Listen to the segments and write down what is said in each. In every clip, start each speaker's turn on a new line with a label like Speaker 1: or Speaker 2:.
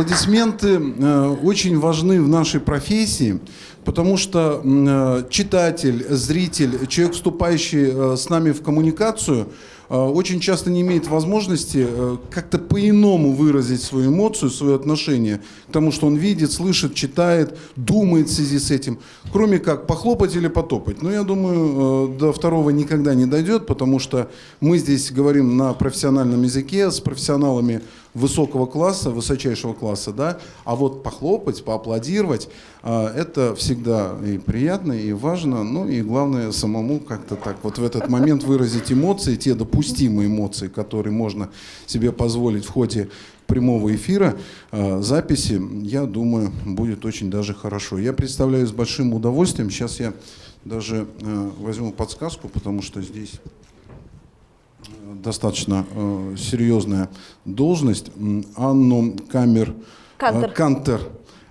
Speaker 1: Аплодисменты э, очень важны в нашей профессии, потому что э, читатель, зритель, человек, вступающий э, с нами в коммуникацию, очень часто не имеет возможности как-то по-иному выразить свою эмоцию, свое отношение к тому, что он видит, слышит, читает, думает в связи с этим, кроме как похлопать или потопать. Но я думаю, до второго никогда не дойдет, потому что мы здесь говорим на профессиональном языке с профессионалами высокого класса, высочайшего класса, да, а вот похлопать, поаплодировать, э, это всегда и приятно, и важно, ну и главное самому как-то так вот в этот момент выразить эмоции, те допустимые эмоции, которые можно себе позволить в ходе прямого эфира, э, записи, я думаю, будет очень даже хорошо. Я представляю с большим удовольствием, сейчас я даже э, возьму подсказку, потому что здесь достаточно э, серьезная должность. Анну Камер,
Speaker 2: Кантер.
Speaker 1: Э, Кантер.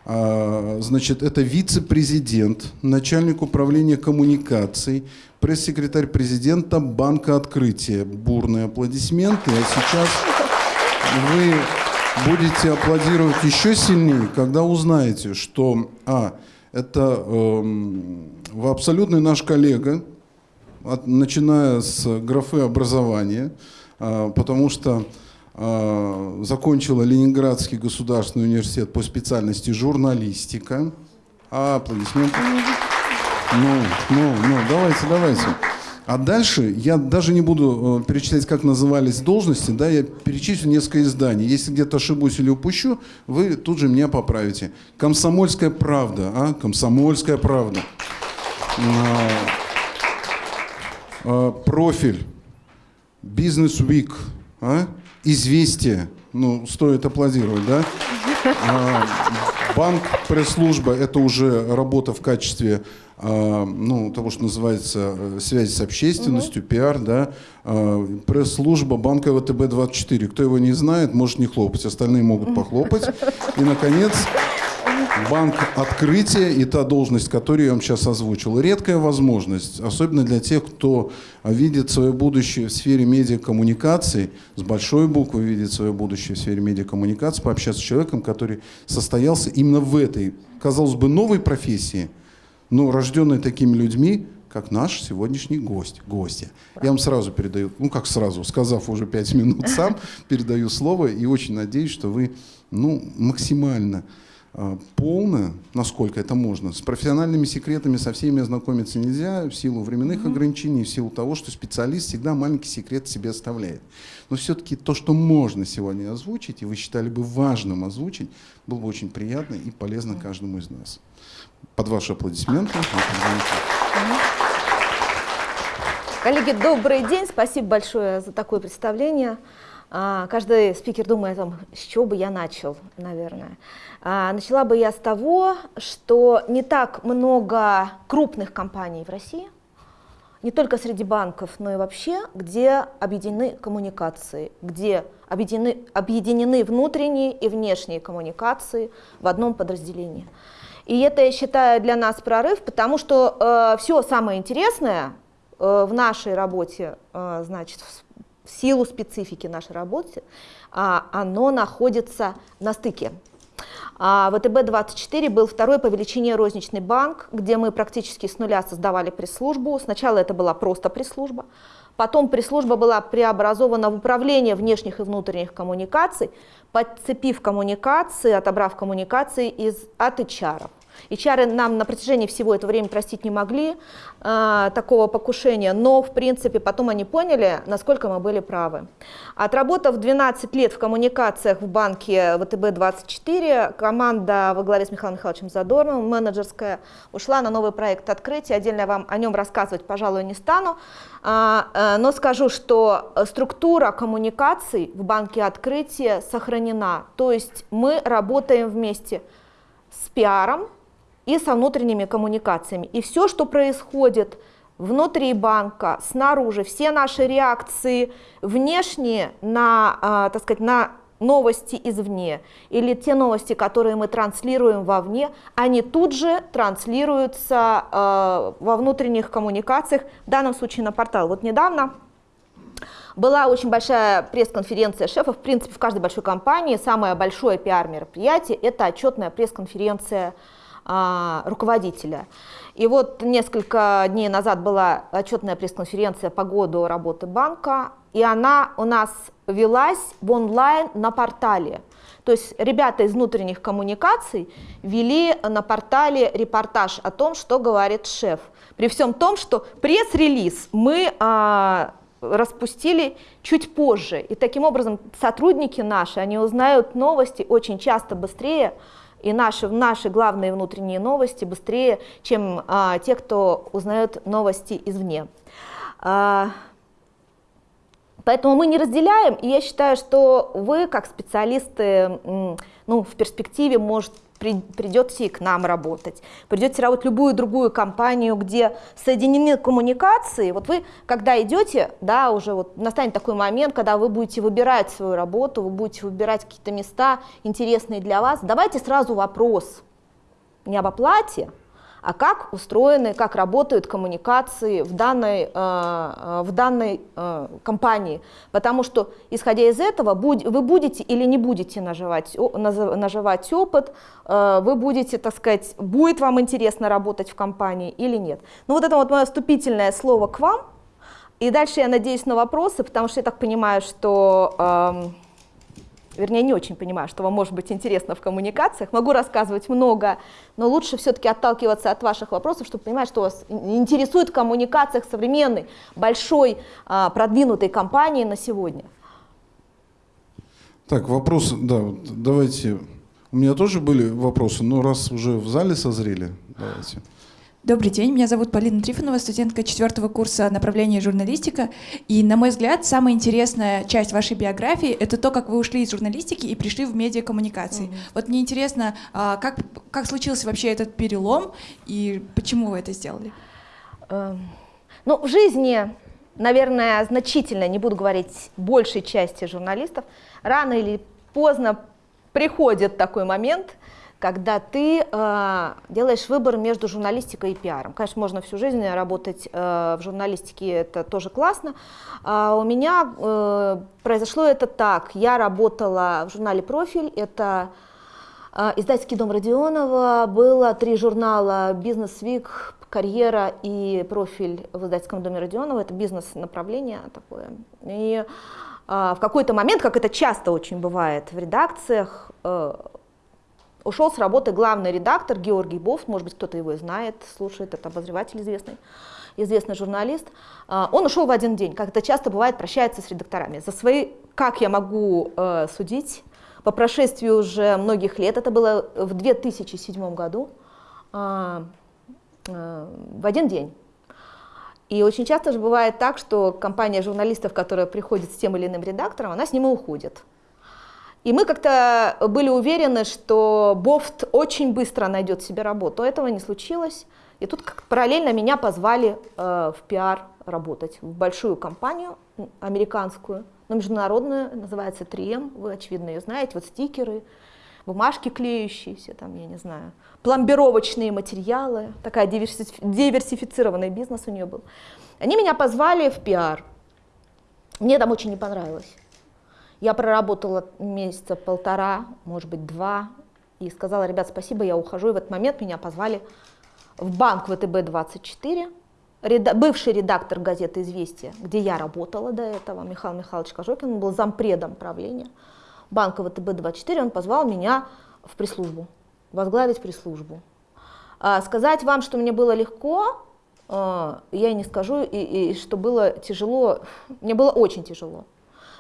Speaker 1: Э, значит, это вице-президент, начальник управления коммуникаций, пресс-секретарь президента Банка Открытия. Бурные аплодисменты. А сейчас вы будете аплодировать еще сильнее, когда узнаете, что а, это э, абсолютный наш коллега, от, начиная с графы образования, э, потому что закончила Ленинградский государственный университет по специальности журналистика. А, аплодисменты. Ну, ну, ну, давайте, давайте. А дальше я даже не буду э, перечислять, как назывались должности, да, я перечислю несколько изданий. Если где-то ошибусь или упущу, вы тут же меня поправите. «Комсомольская правда», а? «Комсомольская правда». А, а, профиль, «Бизнес Week», а? «Известия», ну, стоит аплодировать, да? А, банк, пресс-служба – это уже работа в качестве а, ну, того, что называется э, связи с общественностью, угу. пиар, да, а, пресс-служба банка ВТБ-24. Кто его не знает, может не хлопать, остальные могут похлопать. И, наконец, банк открытия и та должность, которую я вам сейчас озвучил. Редкая возможность, особенно для тех, кто видит свое будущее в сфере медиакоммуникаций, с большой буквы видит свое будущее в сфере медиакоммуникаций, пообщаться с человеком, который состоялся именно в этой, казалось бы, новой профессии – но рожденные такими людьми, как наш сегодняшний гость, гостья. Я вам сразу передаю, ну как сразу, сказав уже пять минут сам, передаю слово и очень надеюсь, что вы ну, максимально полно, насколько это можно, с профессиональными секретами со всеми ознакомиться нельзя в силу временных mm-hmm. ограничений, в силу того, что специалист всегда маленький секрет себе оставляет. Но все-таки то, что можно сегодня озвучить, и вы считали бы важным озвучить, было бы очень приятно и полезно каждому из нас. Под ваши аплодисменты.
Speaker 2: Коллеги, добрый день. Спасибо большое за такое представление. А, каждый спикер думает, там, с чего бы я начал, наверное. А, начала бы я с того, что не так много крупных компаний в России, не только среди банков, но и вообще, где объединены коммуникации, где объединены, объединены внутренние и внешние коммуникации в одном подразделении. И это, я считаю, для нас прорыв, потому что э, все самое интересное э, в нашей работе, э, значит, в силу специфики нашей работы, э, оно находится на стыке. А ВТБ-24 был второй по величине розничный банк, где мы практически с нуля создавали пресс-службу. Сначала это была просто пресс-служба, потом пресс-служба была преобразована в управление внешних и внутренних коммуникаций, подцепив коммуникации, отобрав коммуникации из, от HR. -ов. HR нам на протяжении всего этого времени простить не могли э, такого покушения, но в принципе потом они поняли, насколько мы были правы. Отработав 12 лет в коммуникациях в банке ВТБ-24, команда во главе с Михаилом Михайловичем Задорновым, менеджерская, ушла на новый проект открытия. Отдельно вам о нем рассказывать, пожалуй, не стану, э, э, но скажу, что структура коммуникаций в банке открытия сохранена. То есть мы работаем вместе с пиаром, и со внутренними коммуникациями. И все, что происходит внутри банка, снаружи, все наши реакции внешние на, э, так сказать, на новости извне или те новости, которые мы транслируем вовне, они тут же транслируются э, во внутренних коммуникациях, в данном случае на портал. Вот недавно была очень большая пресс-конференция шефов. В принципе, в каждой большой компании самое большое пиар-мероприятие – это отчетная пресс-конференция а, руководителя. И вот несколько дней назад была отчетная пресс-конференция по году работы банка, и она у нас велась в онлайн на портале. То есть ребята из внутренних коммуникаций вели на портале репортаж о том, что говорит шеф. При всем том, что пресс-релиз мы а, распустили чуть позже. И таким образом сотрудники наши, они узнают новости очень часто быстрее, и наши, наши главные внутренние новости быстрее, чем а, те, кто узнает новости извне. А, Поэтому мы не разделяем, и я считаю, что вы, как специалисты, ну, в перспективе, может, придете и к нам работать, придете работать в любую другую компанию, где соединены коммуникации. Вот вы, когда идете, да, уже вот настанет такой момент, когда вы будете выбирать свою работу, вы будете выбирать какие-то места интересные для вас, давайте сразу вопрос не об оплате, а как устроены, как работают коммуникации в данной, э, э, в данной э, компании. Потому что, исходя из этого, вы будете или не будете наживать, наживать опыт, вы будете, так сказать, будет вам интересно работать в компании или нет. Ну вот это вот мое вступительное слово к вам. И дальше я надеюсь на вопросы, потому что я так понимаю, что... Вернее, не очень понимаю, что вам может быть интересно в коммуникациях. Могу рассказывать много, но лучше все-таки отталкиваться от ваших вопросов, чтобы понимать, что вас интересует в коммуникациях современной, большой, а, продвинутой компании на сегодня.
Speaker 1: Так, вопрос, да, давайте. У меня тоже были вопросы, но раз уже в зале созрели, давайте.
Speaker 3: Добрый день, меня зовут Полина Трифонова, студентка четвертого курса направления журналистика. И, на мой взгляд, самая интересная часть вашей биографии — это то, как вы ушли из журналистики и пришли в медиакоммуникации. Mm-hmm. Вот мне интересно, а, как, как случился вообще этот перелом и почему вы это сделали?
Speaker 2: Эм, ну, в жизни, наверное, значительно, не буду говорить большей части журналистов, рано или поздно приходит такой момент — когда ты э, делаешь выбор между журналистикой и пиаром. Конечно, можно всю жизнь работать э, в журналистике, это тоже классно. А у меня э, произошло это так. Я работала в журнале «Профиль», это э, издательский дом Родионова, было три журнала «Бизнес Вик», «Карьера» и «Профиль» в издательском доме Родионова. Это бизнес-направление такое. И э, в какой-то момент, как это часто очень бывает в редакциях, э, Ушел с работы главный редактор Георгий Бов, может быть, кто-то его знает, слушает, это обозреватель известный, известный журналист. А, он ушел в один день, как это часто бывает, прощается с редакторами. За свои, как я могу э, судить, по прошествии уже многих лет, это было в 2007 году, э, э, в один день. И очень часто же бывает так, что компания журналистов, которая приходит с тем или иным редактором, она с ним и уходит. И мы как-то были уверены, что Бофт очень быстро найдет себе работу. Этого не случилось. И тут как параллельно меня позвали э, в пиар работать в большую компанию американскую, но международную, называется 3M, вы, очевидно, ее знаете, вот стикеры, бумажки клеющиеся, там, я не знаю, пломбировочные материалы, такая диверсифицированный бизнес у нее был. Они меня позвали в пиар. Мне там очень не понравилось. Я проработала месяца полтора, может быть, два, и сказала, ребят, спасибо, я ухожу. И в этот момент меня позвали в банк ВТБ-24, реда бывший редактор газеты «Известия», где я работала до этого, Михаил Михайлович Кожокин, он был зампредом правления банка ВТБ-24, он позвал меня в пресс-службу, возглавить пресс-службу. А, сказать вам, что мне было легко, а, я не скажу, и, и что было тяжело, мне было очень тяжело.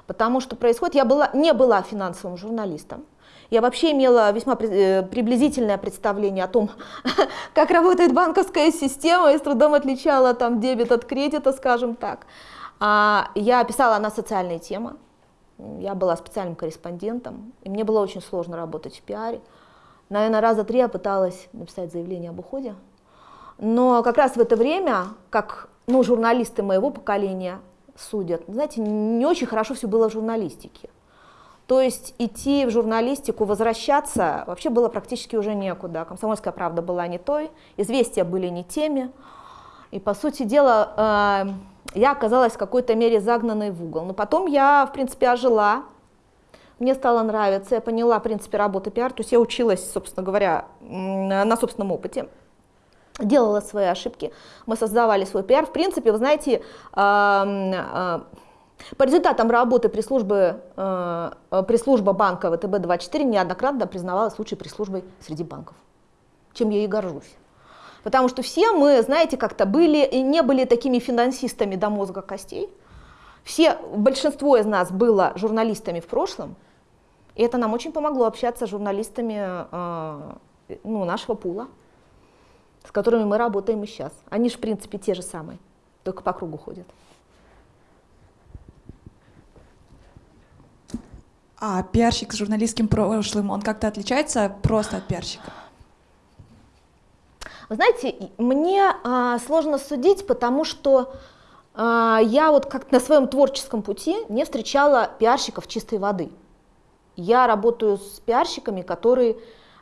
Speaker 2: Потому что происходит, я была, не была финансовым журналистом, я вообще имела весьма э, приблизительное представление о том, как работает банковская система, и с трудом отличала там дебет от кредита, скажем так. А, я писала на социальные темы, я была специальным корреспондентом, и мне было очень сложно работать в пиаре. Наверное, раза три я пыталась написать заявление об уходе. Но как раз в это время, как ну, журналисты моего поколения, судят. Знаете, не очень хорошо все было в журналистике. То есть идти в журналистику, возвращаться вообще было практически уже некуда. Комсомольская правда была не той, известия были не теми. И, по сути дела, э, я оказалась в какой-то мере загнанной в угол. Но потом я, в принципе, ожила, мне стало нравиться, я поняла, в принципе, работы пиар, то есть я училась, собственно говоря, на собственном опыте делала свои ошибки, мы создавали свой пиар. В принципе, вы знаете, по результатам работы пресс-службы, э, пресс-служба банка ВТБ-24 неоднократно признавалась лучшей пресс-службой среди банков, чем я и горжусь. Потому что все мы, знаете, как-то были и не были такими финансистами до мозга костей. Все, большинство из нас было журналистами в прошлом, и это нам очень помогло общаться с журналистами э, ну, нашего пула, с которыми мы работаем и сейчас. Они же, в принципе, те же самые, только по кругу ходят.
Speaker 3: А пиарщик с журналистским прошлым, он как-то отличается просто от пиарщика?
Speaker 2: Вы знаете, мне а, сложно судить, потому что а, я вот как на своем творческом пути не встречала пиарщиков чистой воды. Я работаю с пиарщиками, которые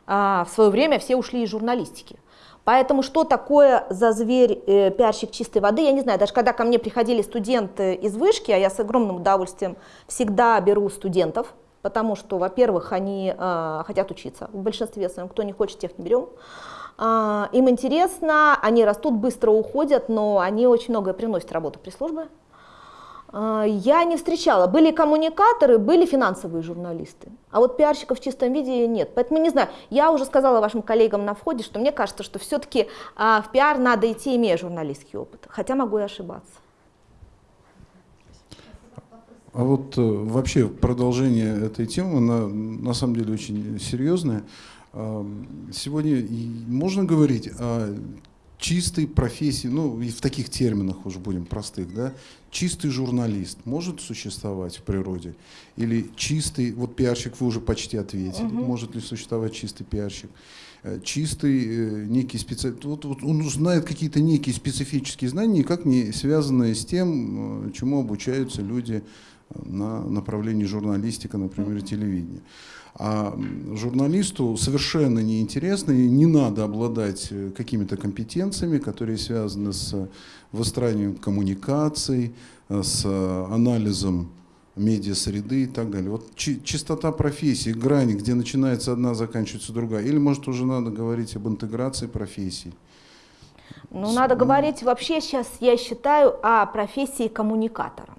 Speaker 2: а, в свое время все ушли из журналистики. Поэтому что такое за зверь э, пиарщик чистой воды, я не знаю. Даже когда ко мне приходили студенты из вышки, а я с огромным удовольствием всегда беру студентов, потому что, во-первых, они э, хотят учиться. В большинстве своем, кто не хочет, тех не берем. А, им интересно, они растут, быстро уходят, но они очень многое приносят работу пресс-службы. А, я не встречала. Были коммуникаторы, были финансовые журналисты. А вот пиарщиков в чистом виде нет. Поэтому не знаю. Я уже сказала вашим коллегам на входе, что мне кажется, что все-таки а, в пиар надо идти, имея журналистский опыт. Хотя могу и ошибаться.
Speaker 1: А вот э, вообще продолжение этой темы, она на самом деле очень серьезная. Сегодня можно говорить о чистой профессии, ну и в таких терминах уже будем простых, да, чистый журналист может существовать в природе? Или чистый, вот пиарщик вы уже почти ответили, угу. может ли существовать чистый пиарщик? Э, чистый э, некий специалист, вот, вот он знает какие-то некие специфические знания, никак не связанные с тем, э, чему обучаются люди на направлении журналистика, например, телевидения. А журналисту совершенно неинтересно и не надо обладать э, какими-то компетенциями, которые связаны с выстраиванием коммуникаций, э, с анализом медиа-среды и так далее. Вот чистота профессии, грани, где начинается одна, заканчивается другая. Или, может, уже надо говорить об интеграции профессий?
Speaker 2: Ну, надо говорить вообще сейчас, я считаю, о профессии коммуникатора.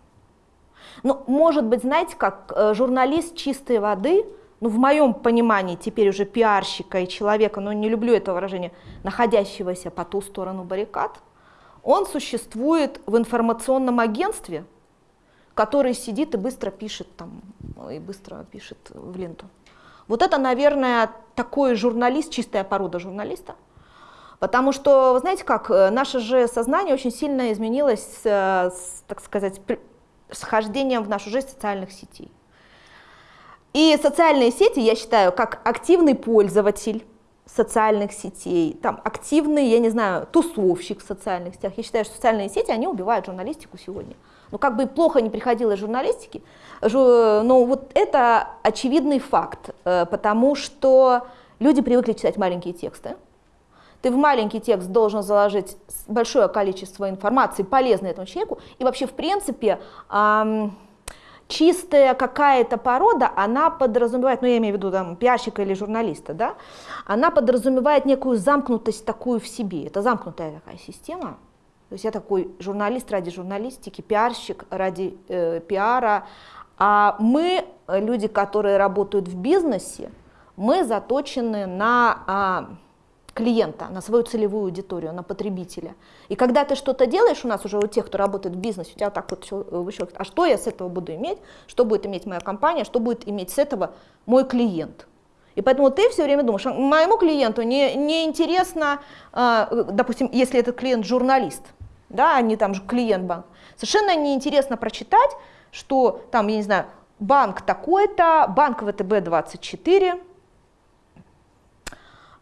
Speaker 2: Ну, может быть, знаете, как э, журналист чистой воды – ну, в моем понимании теперь уже пиарщика и человека, но не люблю это выражение, находящегося по ту сторону баррикад, он существует в информационном агентстве, который сидит и быстро пишет там, и быстро пишет в ленту. Вот это, наверное, такой журналист, чистая порода журналиста. Потому что, вы знаете как, э, наше же сознание очень сильно изменилось, э, с, так сказать, с хождением в нашу жизнь социальных сетей. И социальные сети, я считаю, как активный пользователь социальных сетей, там активный, я не знаю, тусовщик в социальных сетях. Я считаю, что социальные сети, они убивают журналистику сегодня. Ну, как бы плохо не приходилось журналистики, но вот это очевидный факт, э, потому что люди привыкли читать маленькие тексты. Ты в маленький текст должен заложить большое количество информации, полезной этому человеку, и вообще, в принципе, эм, чистая какая-то порода, она подразумевает, ну я имею в виду там пиарщика или журналиста, да, она подразумевает некую замкнутость такую в себе. Это замкнутая такая система. То есть я такой журналист ради журналистики, пиарщик ради э, пиара. А мы, люди, которые работают в бизнесе, мы заточены на... А, клиента, на свою целевую аудиторию, на потребителя. И когда ты что-то делаешь, у нас уже у тех, кто работает в бизнесе, у тебя так вот все вычеркивает, а что я с этого буду иметь, что будет иметь моя компания, что будет иметь с этого мой клиент. И поэтому ты все время думаешь, «А моему клиенту не, не интересно, э, допустим, если этот клиент журналист, да, а не там же клиент банк, совершенно неинтересно прочитать, что там, я не знаю, банк такой-то, банк ВТБ-24, а,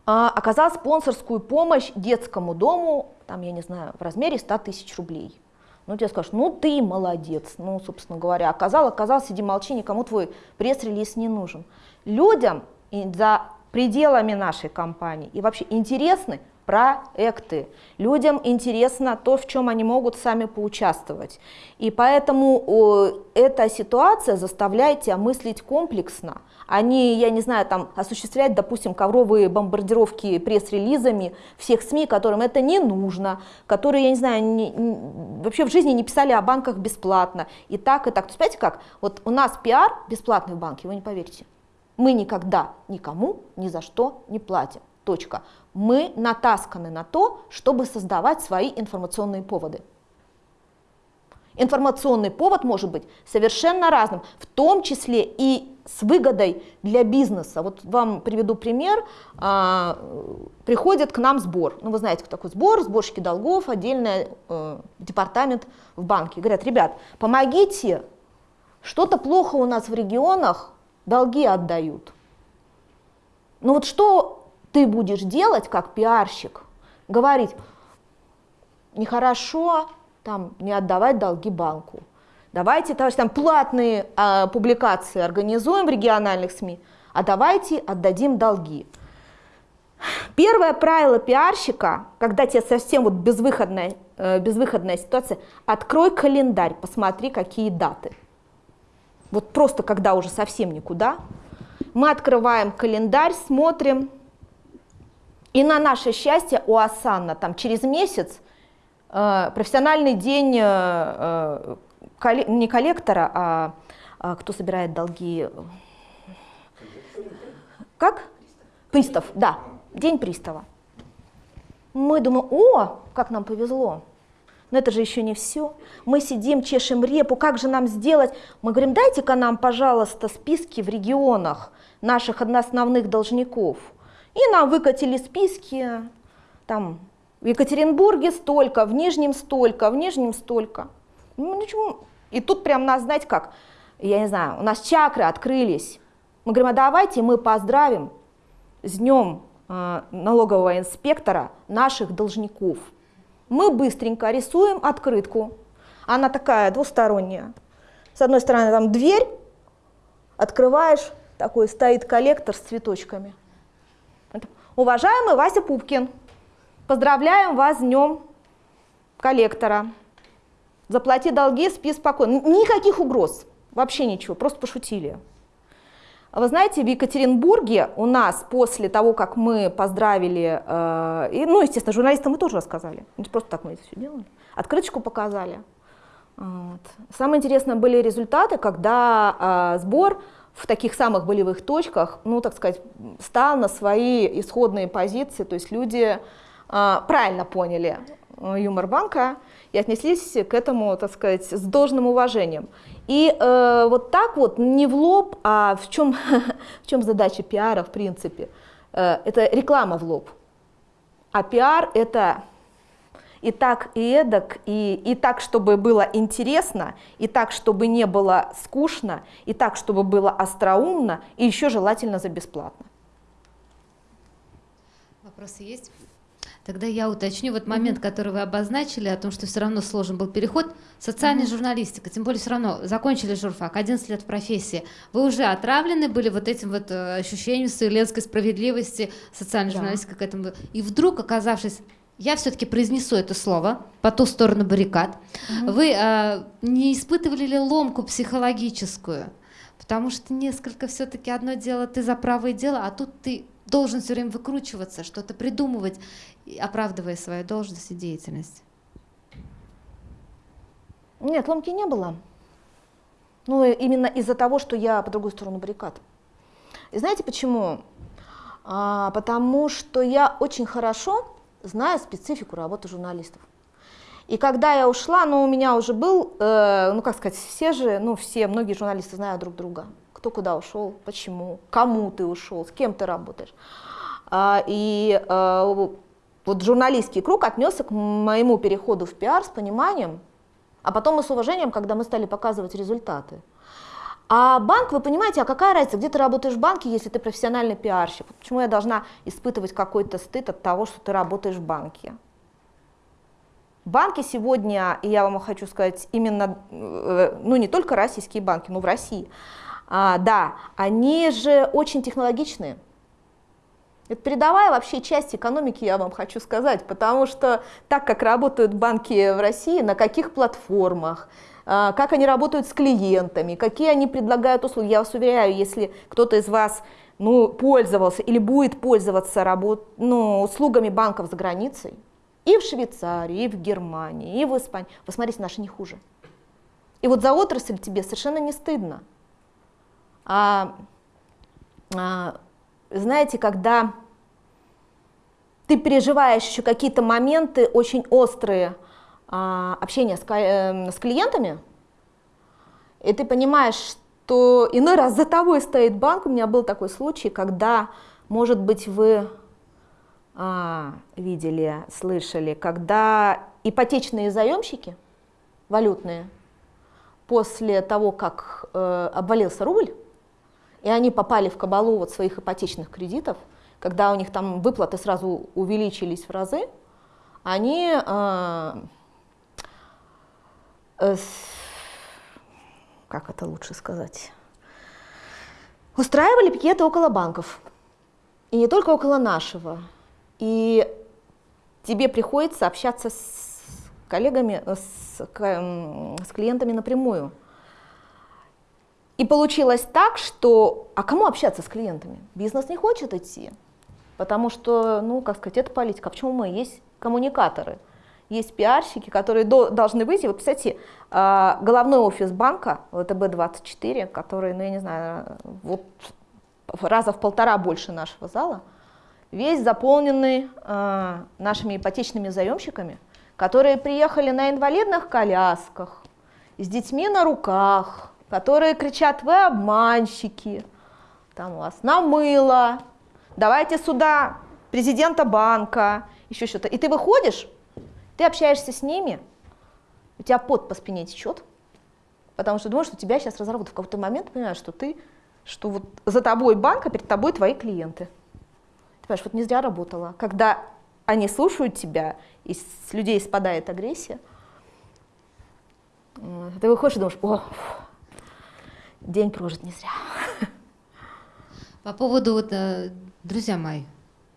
Speaker 2: оказал спонсорскую помощь детскому дому, там, я не знаю, в размере 100 тысяч рублей. Ну, тебе скажут, ну ты молодец, ну, собственно говоря, оказал, оказал, сиди молчи, никому твой пресс-релиз не нужен. Людям за пределами нашей компании и вообще интересны проекты. Людям интересно то, в чем они могут сами поучаствовать. И поэтому эта ситуация заставляет тебя мыслить комплексно. Они, я не знаю, там осуществлять, допустим, ковровые бомбардировки пресс-релизами всех СМИ, которым это не нужно, которые, я не знаю, не, не, вообще в жизни не писали о банках бесплатно. И так, и так. То есть, понимаете как? Вот у нас пиар бесплатный в банке, вы не поверите. Мы никогда никому ни за что не платим. Точка. Мы натасканы на то, чтобы создавать свои информационные поводы. Информационный повод может быть совершенно разным, в том числе и с выгодой для бизнеса. Вот вам приведу пример. А, приходит к нам сбор. Ну, вы знаете, кто такой сбор, сборщики долгов, отдельный э, департамент в банке. Говорят, ребят, помогите, что-то плохо у нас в регионах, долги отдают. Ну вот что ты будешь делать как пиарщик? Говорить, нехорошо там не отдавать долги банку. Давайте, товарищи, там платные а, публикации организуем в региональных СМИ, а давайте отдадим долги. Первое правило пиарщика, когда тебе совсем вот безвыходная, э, безвыходная ситуация, открой календарь, посмотри, какие даты. Вот просто когда уже совсем никуда, мы открываем календарь, смотрим, и на наше счастье у Асанна там через месяц э, профессиональный день э, э, не коллектора, а, а кто собирает долги? Как? Пристав, да, день пристава. Мы думаем, о, как нам повезло. Но это же еще не все. Мы сидим, чешем репу, как же нам сделать? Мы говорим, дайте-ка нам, пожалуйста, списки в регионах наших основных должников. И нам выкатили списки, там, в Екатеринбурге столько, в Нижнем столько, в Нижнем столько. Ну, ничего. И тут прям нас, знаете как, я не знаю, у нас чакры открылись. Мы говорим, а давайте мы поздравим с днем э, налогового инспектора наших должников – мы быстренько рисуем открытку. Она такая двусторонняя. С одной стороны там дверь, открываешь, такой стоит коллектор с цветочками. Уважаемый Вася Пупкин, поздравляем вас с днем коллектора. Заплати долги, спи спокойно. Никаких угроз, вообще ничего, просто пошутили. Вы знаете, в Екатеринбурге у нас после того, как мы поздравили, э, и, ну, естественно, журналистам мы тоже рассказали, просто так мы это все делали, открыточку показали. Вот. Самое интересное были результаты, когда э, сбор в таких самых болевых точках, ну, так сказать, стал на свои исходные позиции, то есть люди э, правильно поняли э, юмор банка и отнеслись к этому, так сказать, с должным уважением. И э, вот так вот, не в лоб, а в чем, в чем задача пиара в принципе? Э, это реклама в лоб. А пиар это и так, и эдак, и, и так, чтобы было интересно, и так, чтобы не было скучно, и так, чтобы было остроумно, и еще желательно за бесплатно.
Speaker 4: Вопросы есть? Тогда я уточню вот момент, который вы обозначили, о том, что все равно сложен был переход. Социальная mm журналистика, тем более все равно закончили журфак, 11 лет в профессии. Вы уже отравлены были вот этим вот э, ощущением вселенской справедливости, социальной да. журналистики к этому. И вдруг, оказавшись я все-таки произнесу это слово по ту сторону баррикад. mm Вы э, не испытывали ли ломку психологическую? Потому что несколько все-таки одно дело ты за правое дело, а тут ты должен все время выкручиваться, что-то придумывать, оправдывая свою должность и деятельность?
Speaker 2: Нет, ломки не было. Ну, именно из-за того, что я по другую сторону баррикад. И знаете почему? А, потому что я очень хорошо знаю специфику работы журналистов. И когда я ушла, ну, у меня уже был, э, ну, как сказать, все же, ну, все, многие журналисты знают друг друга кто куда ушел, почему, кому ты ушел, с кем ты работаешь. А, и а, вот журналистский круг отнесся к моему переходу в пиар с пониманием, а потом и с уважением, когда мы стали показывать результаты. А банк, вы понимаете, а какая разница, где ты работаешь в банке, если ты профессиональный пиарщик? Почему я должна испытывать какой-то стыд от того, что ты работаешь в банке? Банки сегодня, и я вам хочу сказать, именно, э, ну не только российские банки, но в России, а, да, они же очень технологичные. Это передовая вообще часть экономики, я вам хочу сказать, потому что так как работают банки в России, на каких платформах, как они работают с клиентами, какие они предлагают услуги. Я вас уверяю, если кто-то из вас ну, пользовался или будет пользоваться работ, ну, услугами банков за границей, и в Швейцарии, и в Германии, и в Испании, вы смотрите, наши не хуже. И вот за отрасль тебе совершенно не стыдно. А, а, знаете, когда ты переживаешь еще какие-то моменты очень острые а, общения с, э, с клиентами, и ты понимаешь, что иной раз за тобой стоит банк. У меня был такой случай, когда, может быть, вы а, видели, слышали, когда ипотечные заемщики валютные после того, как э, обвалился рубль, и они попали в кабалу вот своих ипотечных кредитов, когда у них там выплаты сразу увеличились в разы, они э, как это лучше сказать, устраивали пикеты около банков. И не только около нашего. И тебе приходится общаться с коллегами, с, с клиентами напрямую. И получилось так, что, а кому общаться с клиентами? Бизнес не хочет идти, потому что, ну, как сказать, это политика. Почему мы? Есть коммуникаторы, есть пиарщики, которые до, должны выйти. Вот, кстати, а, головной офис банка, ВТБ-24, который, ну, я не знаю, вот раза в полтора больше нашего зала, весь заполненный э, нашими ипотечными заемщиками, которые приехали на инвалидных колясках, с детьми на руках, которые кричат, вы обманщики, там у вас намыло, давайте сюда президента банка, еще что-то. И ты выходишь, ты общаешься с ними, у тебя пот по спине течет, потому что думаешь, что тебя сейчас разорвут. В какой-то момент понимаешь, что ты, что вот за тобой банк, а перед тобой твои клиенты. Ты понимаешь, вот не зря работала. Когда они слушают тебя, и с людей спадает агрессия, ты выходишь и думаешь, о, день прожит не зря.
Speaker 4: По поводу, вот, э, друзья мои,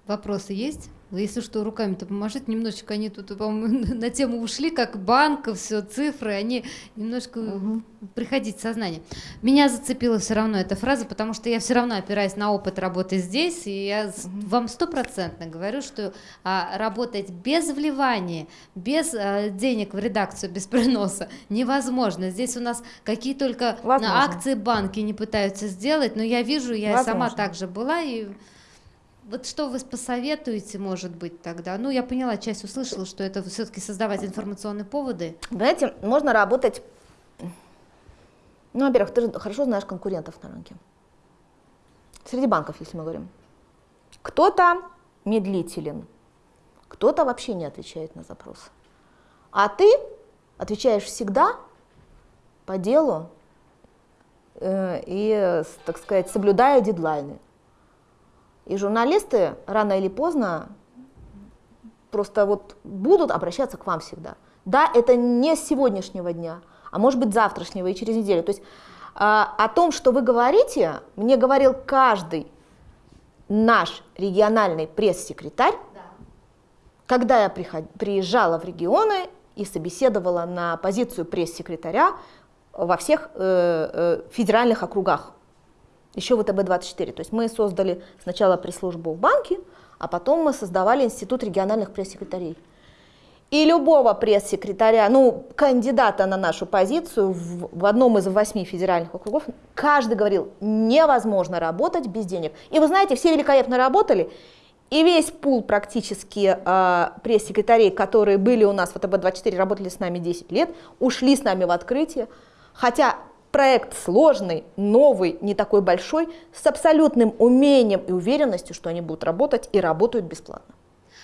Speaker 4: вопросы есть? Вы, если что, руками-то поможите, немножечко они тут, по-моему, на тему ушли, как банк, все, цифры, они немножко угу. приходить в сознание. Меня зацепила все равно эта фраза, потому что я все равно опираюсь на опыт работы здесь, и я угу. вам стопроцентно говорю, что а, работать без вливания, без а, денег в редакцию, без приноса невозможно. Здесь у нас какие только Возможно. акции банки не пытаются сделать, но я вижу, я Возможно. сама также была, и вот что вы посоветуете, может быть, тогда? Ну, я поняла, часть услышала, что это все-таки создавать информационные поводы.
Speaker 2: Знаете, можно работать... Ну, во-первых, ты же хорошо знаешь конкурентов на рынке. Среди банков, если мы говорим. Кто-то медлителен, кто-то вообще не отвечает на запрос. А ты отвечаешь всегда по делу э, и, так сказать, соблюдая дедлайны. И журналисты рано или поздно просто вот будут обращаться к вам всегда. Да, это не с сегодняшнего дня, а может быть завтрашнего и через неделю. То есть а, о том, что вы говорите, мне говорил каждый наш региональный пресс-секретарь, да. когда я приезжала в регионы и собеседовала на позицию пресс-секретаря во всех э, э, федеральных округах еще ВТБ-24. То есть мы создали сначала пресс-службу в банке, а потом мы создавали институт региональных пресс-секретарей. И любого пресс-секретаря, ну, кандидата на нашу позицию в, в одном из восьми федеральных округов, каждый говорил, невозможно работать без денег. И вы знаете, все великолепно работали, и весь пул практически э, пресс-секретарей, которые были у нас в ВТБ-24, работали с нами 10 лет, ушли с нами в открытие, хотя проект сложный, новый, не такой большой, с абсолютным умением и уверенностью, что они будут работать и работают бесплатно.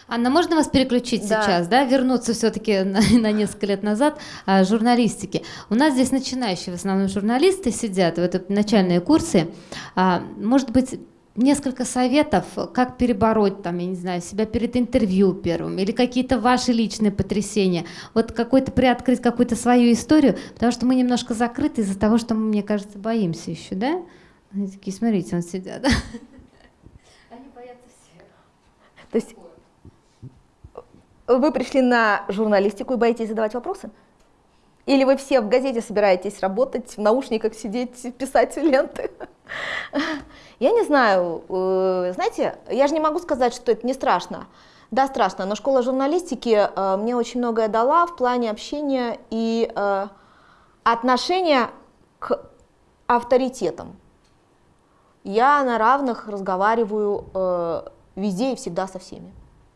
Speaker 4: Анна, можно вас переключить да. сейчас, да, вернуться все-таки на, на несколько лет назад а, журналистики. У нас здесь начинающие в основном журналисты сидят в это начальные курсы. А, может быть, несколько советов, как перебороть, там, я не знаю, себя перед интервью первым, или какие-то ваши личные потрясения. Вот какой-то приоткрыть какую-то свою историю, потому что мы немножко закрыты из-за того, что мы, мне кажется, боимся еще, да? Они такие, смотрите, он сидят. Они боятся всех.
Speaker 2: То есть вы пришли на журналистику и боитесь задавать вопросы? Или вы все в газете собираетесь работать, в наушниках сидеть, писать ленты? Я не знаю. Э, знаете, я же не могу сказать, что это не страшно. Да, страшно, но школа журналистики э, мне очень многое дала в плане общения и э, отношения к авторитетам. Я на равных разговариваю везде и всегда со всеми.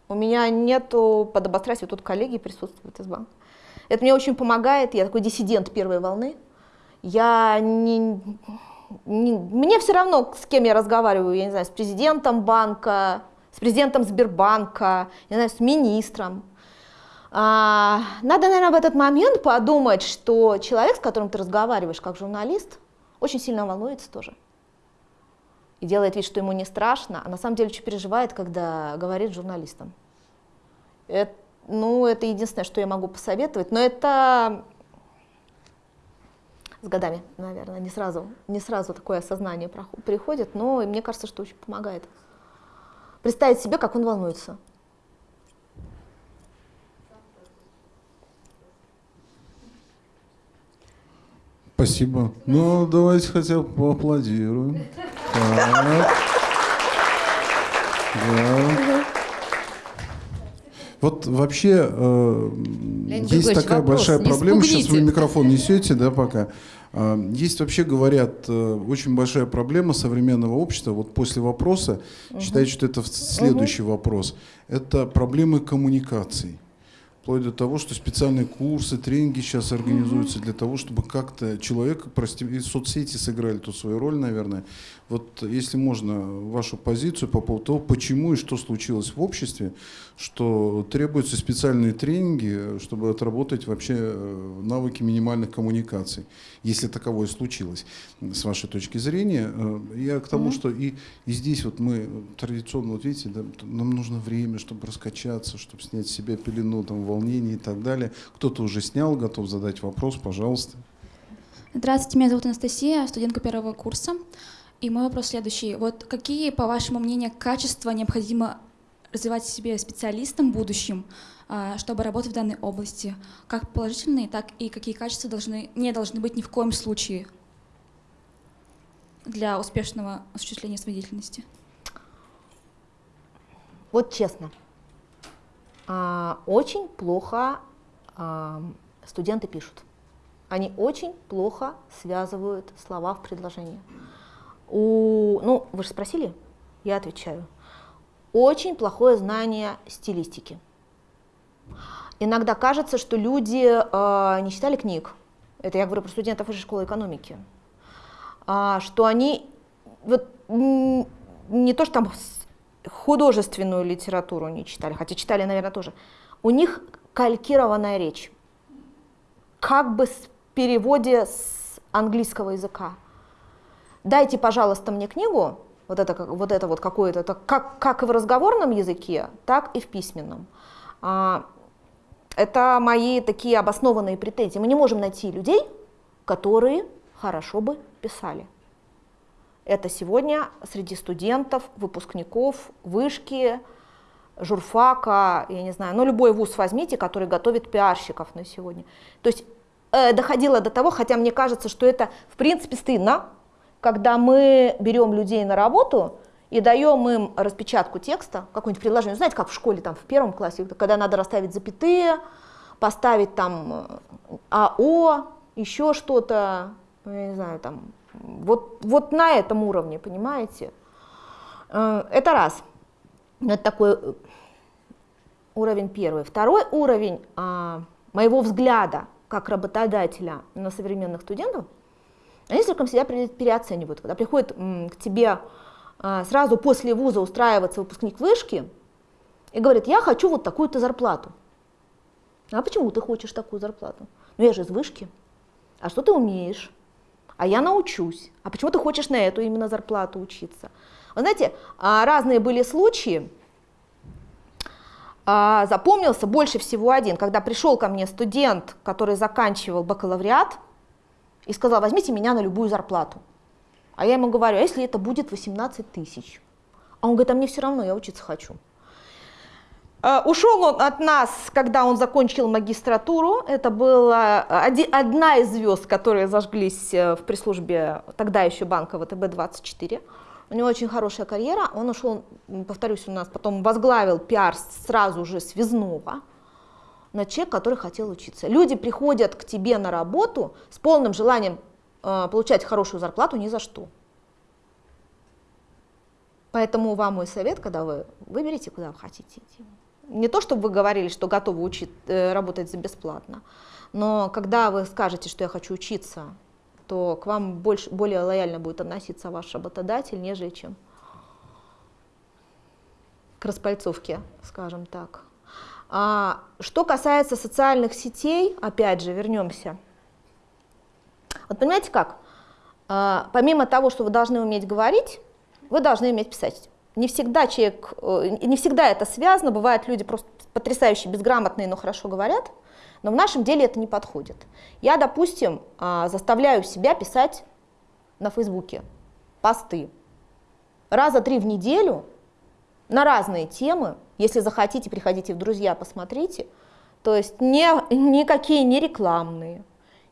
Speaker 2: У меня нету подобострастия, тут коллеги присутствуют из банка. Это мне очень помогает, я такой диссидент первой волны. Я не, не, мне все равно, с кем я разговариваю, я не знаю, с президентом банка, с президентом Сбербанка, не знаю, с министром. А, надо, наверное, в этот момент подумать, что человек, с которым ты разговариваешь как журналист, очень сильно волнуется тоже. И делает вид, что ему не страшно, а на самом деле что переживает, когда говорит журналистам. Это ну, это единственное, что я могу посоветовать, но это с годами, наверное, не сразу, не сразу такое осознание приходит, но мне кажется, что очень помогает. Представить себе, как он волнуется.
Speaker 1: Спасибо. Ну, давайте хотя бы поаплодируем. Так. Да. Вот вообще э, есть такая вопрос, большая проблема. Сейчас вы микрофон несете, да, пока. Э, есть вообще, говорят, э, очень большая проблема современного общества. Вот после вопроса, угу. считаю, что это следующий угу. вопрос. Это проблемы коммуникаций вплоть до того, что специальные курсы, тренинги сейчас организуются для того, чтобы как-то человека, прости, и соцсети сыграли тут свою роль, наверное. Вот если можно, вашу позицию по поводу того, почему и что случилось в обществе, что требуются специальные тренинги, чтобы отработать вообще э, навыки минимальных коммуникаций, если таковое случилось, с вашей точки зрения. Э, я к тому, mm-hmm. что и, и здесь вот мы традиционно, вот видите, да, нам нужно время, чтобы раскачаться, чтобы снять с себя пелену, там, волнение и так далее. Кто-то уже снял, готов задать вопрос, пожалуйста.
Speaker 5: Здравствуйте, меня зовут Анастасия, студентка первого курса. И мой вопрос следующий. Вот какие, по вашему мнению, качества необходимо развивать в себе специалистам в будущем, а, чтобы работать в данной области? Как положительные, так и какие качества должны, не должны быть ни в коем случае для успешного осуществления своей деятельности?
Speaker 2: Вот честно, а, очень плохо а, студенты пишут. Они очень плохо связывают слова в предложении. У, ну, вы же спросили, я отвечаю. Очень плохое знание стилистики. Иногда кажется, что люди э, не читали книг. Это я говорю про студентов из школы экономики. А, что они вот, не то, что там художественную литературу не читали, хотя читали, наверное, тоже. У них калькированная речь. Как бы с переводе с английского языка дайте, пожалуйста, мне книгу, вот это, вот это вот какое-то, как, как и в разговорном языке, так и в письменном. А, это мои такие обоснованные претензии. Мы не можем найти людей, которые хорошо бы писали. Это сегодня среди студентов, выпускников, вышки, журфака, я не знаю, ну любой вуз возьмите, который готовит пиарщиков на сегодня. То есть э, доходило до того, хотя мне кажется, что это в принципе стыдно, когда мы берем людей на работу и даем им распечатку текста, какое-нибудь предложение, знаете, как в школе, там, в первом классе, когда надо расставить запятые, поставить там э, АО, еще что-то, ну, я не знаю, там, вот, вот на этом уровне, понимаете? Э, это раз. Это такой э, уровень первый. Второй уровень а, моего взгляда как работодателя на современных студентов – они слишком себя переоценивают. Когда приходит к тебе а, сразу после вуза устраиваться выпускник вышки и говорит, я хочу вот такую-то зарплату. А почему ты хочешь такую зарплату? Ну я же из вышки. А что ты умеешь? А я научусь. А почему ты хочешь на эту именно зарплату учиться? Вы знаете, а, разные были случаи. А, запомнился больше всего один, когда пришел ко мне студент, который заканчивал бакалавриат, и сказал, возьмите меня на любую зарплату. А я ему говорю, а если это будет 18 тысяч? А он говорит, а мне все равно, я учиться хочу. Э, Ушел он от нас, когда он закончил магистратуру. Это была оди- одна из звезд, которые зажглись э, в пресс-службе тогда еще банка ВТБ-24. У него очень хорошая карьера. Он ушел, повторюсь, у нас потом возглавил пиар сразу же связного. Но человек, который хотел учиться. Люди приходят к тебе на работу с полным желанием э, получать хорошую зарплату ни за что. Поэтому вам мой совет, когда вы выберете, куда вы хотите идти. Не то, чтобы вы говорили, что готовы учить, э, работать за бесплатно, но когда вы скажете, что я хочу учиться, то к вам больше, более лояльно будет относиться ваш работодатель, нежели чем к распальцовке, скажем так. А, что касается социальных сетей, опять же, вернемся. Вот понимаете как? А, помимо того, что вы должны уметь говорить, вы должны уметь писать. Не всегда человек, э, не всегда это связано, бывают люди просто потрясающе безграмотные, но хорошо говорят, но в нашем деле это не подходит. Я, допустим, а, заставляю себя писать на Фейсбуке посты раза три в неделю на разные темы. Если захотите, приходите в друзья, посмотрите. То есть не, никакие не рекламные,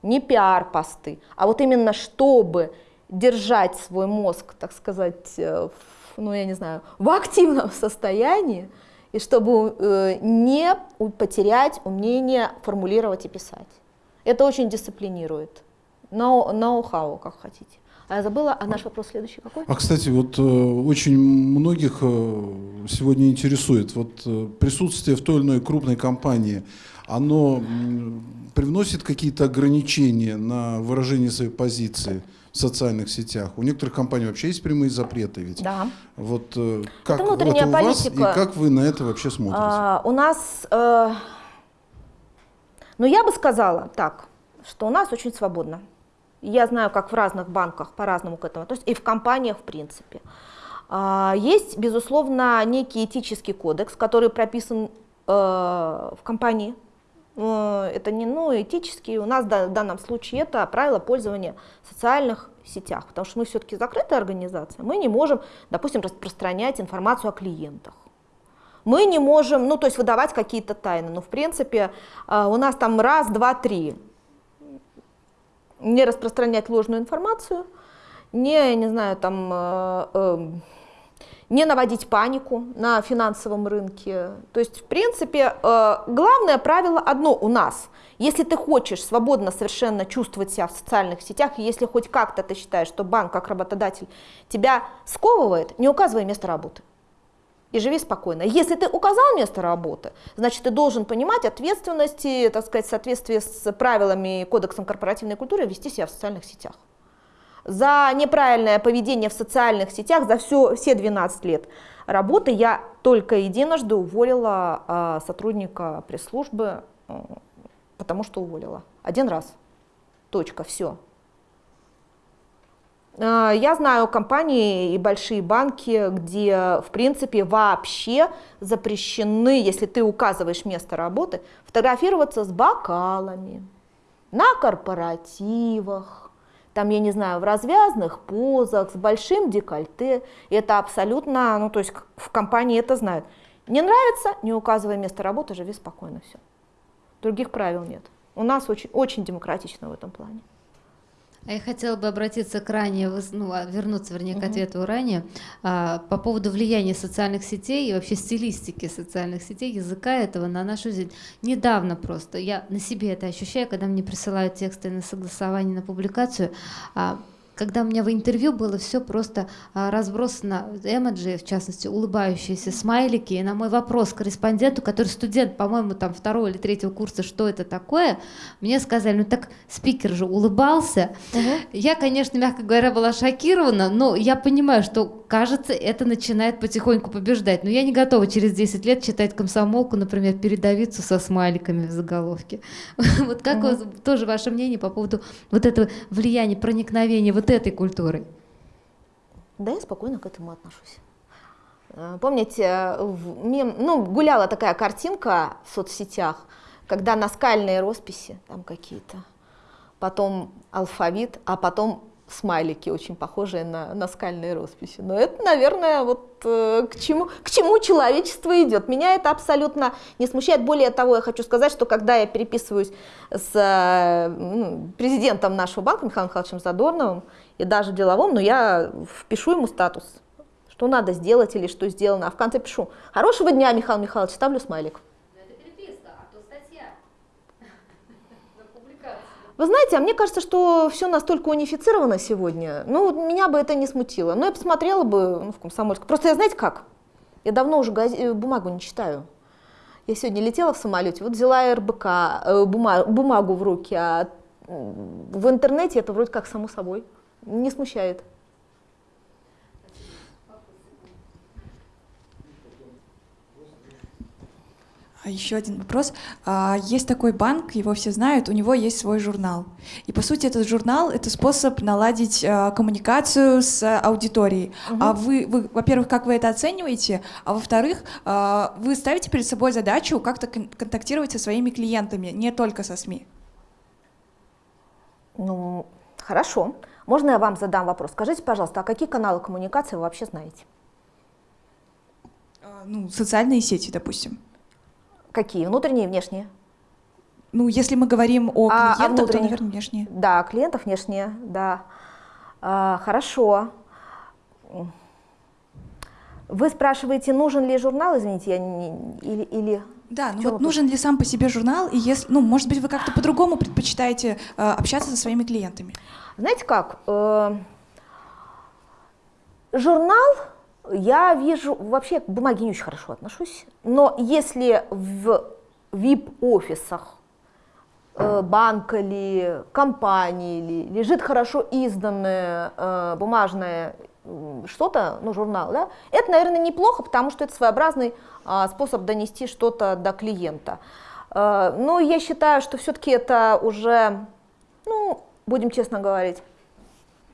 Speaker 2: не пиар-посты, а вот именно чтобы держать свой мозг, так сказать, э, в, ну я не знаю, в активном состоянии, и чтобы э, не потерять умение формулировать и писать. Это очень дисциплинирует. Ноу- Ноу-хау, как хотите. А забыла, а наш вопрос следующий какой?
Speaker 1: А, кстати, вот э, очень многих э, сегодня интересует вот э, присутствие в той или иной крупной компании, оно привносит какие-то ограничения на выражение своей позиции в социальных сетях? У некоторых компаний вообще есть прямые запреты ведь.
Speaker 2: Да.
Speaker 1: Вот как
Speaker 2: внутренняя
Speaker 1: это у вас и
Speaker 2: политика.
Speaker 1: как вы на это вообще смотрите?
Speaker 2: А, у нас, э, ну я бы сказала так, что у нас очень свободно. Я знаю, как в разных банках по-разному к этому, то есть и в компаниях в принципе. А, есть, безусловно, некий этический кодекс, который прописан э, в компании. Э, Это не ну, этический, у нас в данном случае это правила пользования в социальных сетях, потому что мы все-таки закрытая организация, мы не можем, допустим, распространять информацию о клиентах. Мы не можем, ну, то есть выдавать какие-то тайны, но в принципе э, у нас там раз, два, три. Не распространять ложную информацию, не, не знаю, там, э, э, не наводить панику на финансовом рынке. То есть, в принципе, э, главное правило одно у нас. Если ты хочешь свободно совершенно чувствовать себя в социальных сетях, если хоть как-то ты считаешь, что банк как работодатель тебя сковывает, не указывай место работы и живи спокойно. Если ты указал место работы, значит, ты должен понимать ответственности, так сказать, в соответствии с правилами кодексом корпоративной культуры вести себя в социальных сетях. За неправильное поведение в социальных сетях за все, все 12 лет работы я только единожды уволила а, сотрудника пресс-службы, потому что уволила. Один раз. Точка, все. А, Я знаю компании и большие банки, где, в принципе, вообще запрещены, если ты указываешь место работы, фотографироваться с бокалами, на корпоративах, там, я не знаю, в развязных позах, с большим декольте. Это абсолютно, ну, то есть в компании это знают. Не нравится, не указывай место работы, живи спокойно, все. Других правил нет. У нас очень, очень демократично в этом плане.
Speaker 4: А я хотела бы обратиться к ранее, ну, а, вернуться, вернее, к ответу ранее, а, по поводу влияния социальных сетей и вообще стилистики социальных сетей, языка этого на нашу жизнь. Недавно просто, я на себе это ощущаю, когда мне присылают тексты на согласование, на публикацию, а, когда у меня в интервью было все просто а, разбросано, эмоджи, в частности, улыбающиеся смайлики, и на мой вопрос корреспонденту, который студент, по-моему, там второго или третьего курса, что это такое, мне сказали, ну так спикер же улыбался. Я, конечно, мягко говоря, была шокирована, но я понимаю, что, кажется, это начинает потихоньку побеждать. Но я не готова через 10 лет читать комсомолку, например, передовицу со смайликами в заголовке. Вот как у вас- тоже ваше мнение по поводу вот этого влияния, проникновения вот этой культуры?
Speaker 2: Да, я спокойно к этому отношусь. Э, Помните, э, в мем- ну, гуляла такая картинка в соцсетях, когда наскальные росписи там какие-то, потом алфавит, а потом смайлики, очень похожие на наскальные росписи. Но это, наверное, вот э, к, чему, к чему человечество идет. Меня это абсолютно не смущает. Более того, я хочу сказать, что когда я переписываюсь с э, ну, президентом нашего банка Михаилом Михайловичем Задорновым, и даже деловом, но я впишу ему статус, что надо сделать или что сделано, а в конце пишу «Хорошего дня, Михаил Михайлович», ставлю смайлик. Вы знаете, а мне кажется, что все настолько унифицировано сегодня, ну, меня бы это не смутило. Но я посмотрела бы ну, в Комсомольск. Просто я, знаете как, я давно уже газ... Э, бумагу не читаю. Я сегодня летела в самолете, вот взяла РБК, э, бумагу в руки, а в интернете это вроде как само собой. Не смущает.
Speaker 3: Еще один вопрос. А, есть такой банк, его все знают, у него есть свой журнал. И по сути этот журнал — это способ наладить а, коммуникацию с аудиторией. Угу. А вы, вы, во-первых, как вы это оцениваете? А во-вторых, вы ставите перед собой задачу как-то контактировать со своими клиентами, не только со СМИ?
Speaker 2: Ну, хорошо. Можно я вам задам вопрос? Скажите, пожалуйста, а какие каналы коммуникации вы вообще знаете?
Speaker 3: Ну, социальные сети, допустим.
Speaker 2: Какие? Внутренние и внешние?
Speaker 3: Ну, если мы говорим о а, клиентах, а то, наверное, внешние.
Speaker 2: Да, клиентов внешние, да. А, хорошо. Вы спрашиваете, нужен ли журнал, извините, я не, или, или...
Speaker 3: Да, ну вот нужен ли сам по себе журнал, и если, ну, может быть, вы как-то по-другому предпочитаете э, общаться со своими клиентами?
Speaker 2: Знаете как, э, журнал я вижу, вообще к бумаге не очень хорошо отношусь, но если в VIP-офисах э, банка или компании или лежит хорошо изданное э, бумажное что-то, ну, журнал, да, это, наверное, неплохо, потому что это своеобразный а, способ донести что-то до клиента. А, но я считаю, что все-таки это уже, ну, будем честно говорить,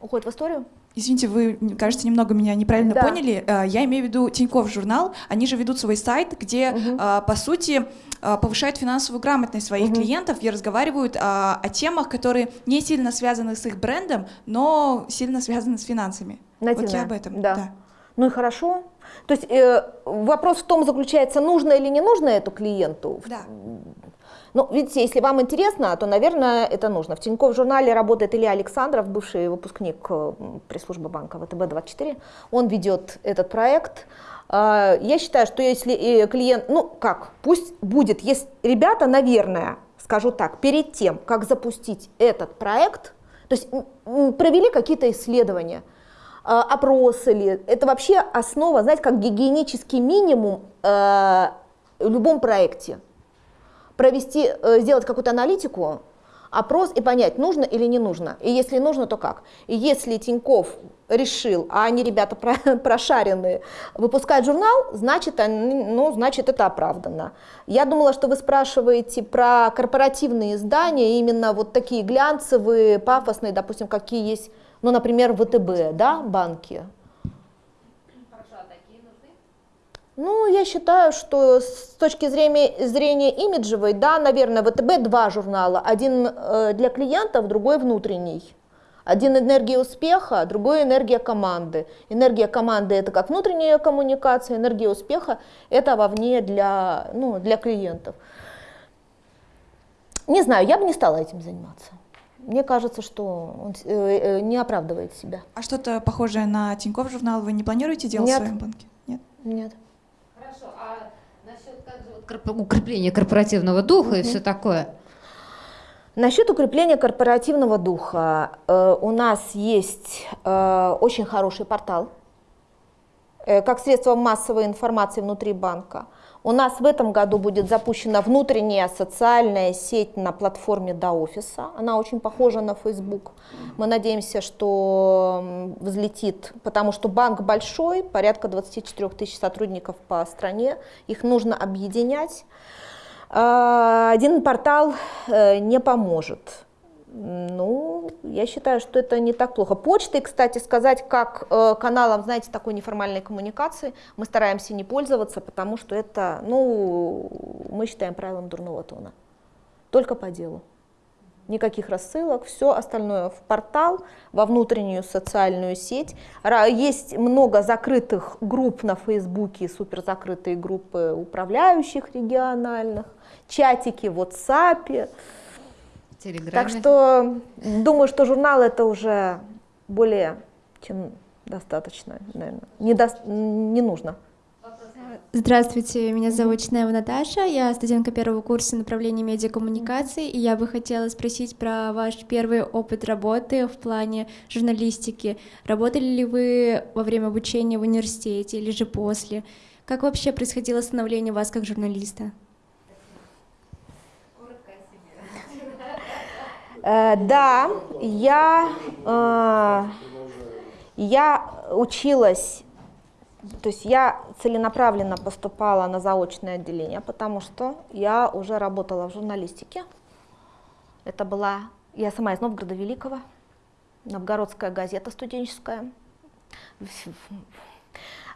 Speaker 2: уходит в историю.
Speaker 3: Извините, вы, кажется, немного меня неправильно да. поняли. Э, я имею в виду Тинькофф журнал. Они же ведут свой сайт, где, угу. по сути, э, повышают финансовую грамотность своих угу. клиентов и разговаривают о, о темах, которые не сильно связаны с их брендом, но сильно связаны с финансами.
Speaker 2: Нативно. Вот я об этом. Да. да. Ну и хорошо. То есть э, вопрос в том заключается, нужно или не нужно эту клиенту.
Speaker 3: Да.
Speaker 2: Ну, видите, если вам интересно, то, наверное, это нужно. В Тинькофф журнале работает Илья Александров, бывший выпускник э, пресс-службы банка ВТБ-24. Он ведет этот проект. А, я считаю, что если э, клиент, ну как, пусть будет, есть ребята, наверное, скажу так, перед тем, как запустить этот проект, то есть провели какие-то исследования, а, опросы ли, это вообще основа, знаете, как гигиенический минимум э, в любом проекте провести, э, сделать какую-то аналитику, опрос и понять, нужно или не нужно. И если нужно, то как. И если Тиньков решил, а они ребята прошаренные, выпускать журнал, значит, ну, значит это оправданно. Я думала, что вы спрашиваете про корпоративные издания, именно вот такие глянцевые, пафосные, допустим, какие есть, ну, например, ВТБ, да, банки. Ну, я считаю, что с точки зрения, зрения имиджевой, да, наверное, ВТБ два журнала. Один э, для клиентов, другой внутренний. Один энергия успеха, другой энергия команды. Энергия команды это как внутренняя коммуникация, энергия успеха это вовне для, ну, для клиентов. Не знаю, я бы не стала этим заниматься. Мне кажется, что он э, э, не оправдывает себя.
Speaker 3: А что-то похожее на Тинькофф журнал вы не планируете делать
Speaker 2: Нет.
Speaker 3: в своем банке?
Speaker 2: Нет. Нет
Speaker 4: укрепления корпоративного духа mm-hmm. и все такое.
Speaker 2: Насчет укрепления корпоративного духа э, у нас есть э, очень хороший портал, э, как средство массовой информации внутри банка. У нас в этом году будет запущена внутренняя социальная сеть на платформе до офиса. Она очень похожа на Facebook. Мы надеемся, что взлетит, потому что банк большой, порядка 24 тысяч сотрудников по стране. Их нужно объединять. А, один портал э, не поможет. Ну, я считаю, что это не так плохо. Почтой, кстати, сказать, как э, каналом, знаете, такой неформальной коммуникации, мы стараемся не пользоваться, потому что это, ну, мы считаем правилом дурного тона. Только по делу. Никаких рассылок, все остальное в портал, во внутреннюю социальную сеть. Есть много закрытых групп на Фейсбуке, суперзакрытые группы управляющих региональных, чатики в WhatsApp.
Speaker 4: Телеграме.
Speaker 2: Так что думаю, что журнал это уже более чем достаточно, наверное. Не, дос- не нужно.
Speaker 6: Здравствуйте, меня зовут Чинева Наташа, я студентка первого курса направления медиакоммуникации, и я бы хотела спросить про ваш первый опыт работы в плане журналистики. Работали ли вы во время обучения в университете или же после? Как вообще происходило становление вас как журналиста?
Speaker 2: Э, да, я, э, я училась, то есть я целенаправленно поступала на заочное отделение, потому что я уже работала в журналистике. Это была, я сама из Новгорода Великого, Новгородская газета студенческая.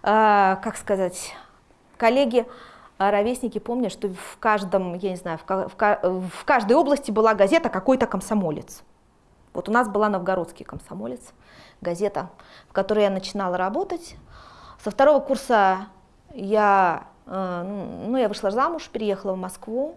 Speaker 2: Э, как сказать, коллеги, ровесники помнят, что в каждом, я не знаю, в, в в каждой области была газета «Какой-то комсомолец». Вот у нас была «Новгородский комсомолец», газета, в которой я начинала работать. Со второго курса я, э, ну, я вышла замуж, переехала в Москву.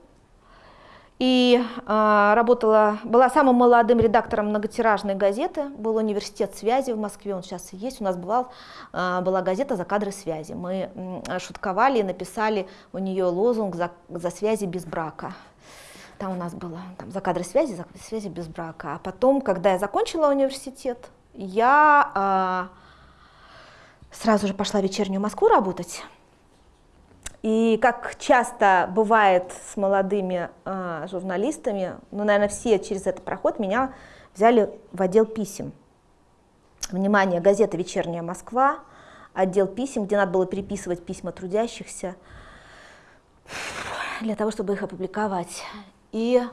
Speaker 2: И э, работала, была самым молодым редактором многотиражной газеты, был университет связи в Москве, он сейчас есть. У нас бывал, э, была газета «За кадры связи». Мы м, шутковали и написали у нее лозунг «За, за связи без брака». Там у нас было там, «За кадры связи, за связи без брака». А потом, когда я закончила университет, я э, сразу же пошла в вечернюю Москву работать. И как часто бывает с молодыми э, журналистами, ну, наверное, все через это проход, меня взяли в отдел писем. Внимание, газета «Вечерняя Москва», отдел писем, где надо было переписывать письма трудящихся для того, чтобы их опубликовать. И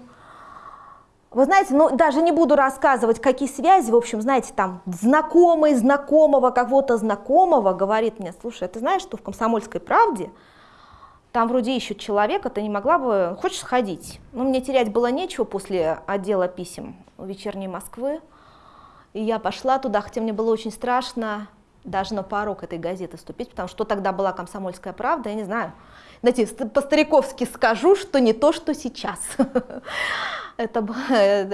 Speaker 2: вы знаете, ну даже не буду рассказывать, какие связи, в общем, знаете, там знакомый знакомого, кого-то знакомого говорит мне, слушай, а ты знаешь, что в «Комсомольской правде» там вроде ищут человека, ты не могла бы, хочешь сходить? Ну, мне терять было нечего после отдела писем вечерней Москвы. И я пошла туда, хотя мне было очень страшно даже на порог этой газеты ступить, потому что тогда была «Комсомольская правда», я не знаю. Знаете, ст- по-стариковски скажу, что не то, что сейчас. Это,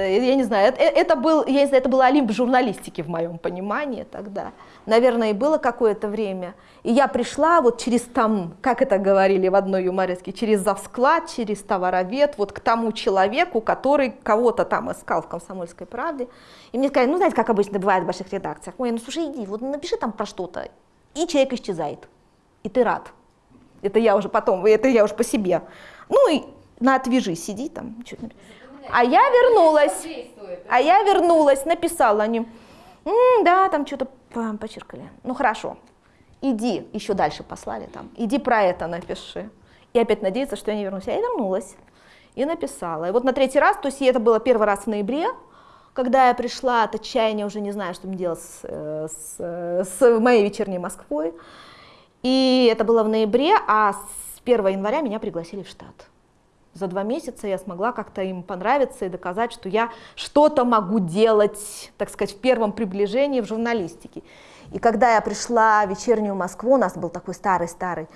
Speaker 2: я не знаю, это, это был, я не знаю, это был олимп журналистики в моем понимании тогда. Наверное, и было какое-то время. И я пришла вот через там, как это говорили в одной юмореске, через завсклад, через товаровед, вот к тому человеку, который кого-то там искал в «Комсомольской правде». И мне сказали, ну, знаете, как обычно бывает в больших редакциях, ой, ну, слушай, иди, вот напиши там про что-то, и человек исчезает, и ты рад. Это я уже потом, это я уже по себе. Ну, и на отвяжи, сиди там. там. А я вернулась. А я вернулась, написала они. «М, да, там что-то по- почеркали. Ну хорошо, иди, еще дальше послали там, иди про это напиши. И опять надеяться, что я не вернусь. А я вернулась и написала. И вот на третий раз, то есть это было первый раз в ноябре, когда я пришла от отчаяния, уже не знаю, что мне делать с, э, с, с моей вечерней Москвой. И это было в ноябре, а с 1 января меня пригласили в штат. За два месяца я смогла как-то им понравиться и доказать, что я что-то могу делать, так сказать, в первом приближении в журналистике. И когда я пришла в вечернюю Москву, у нас был такой старый-старый,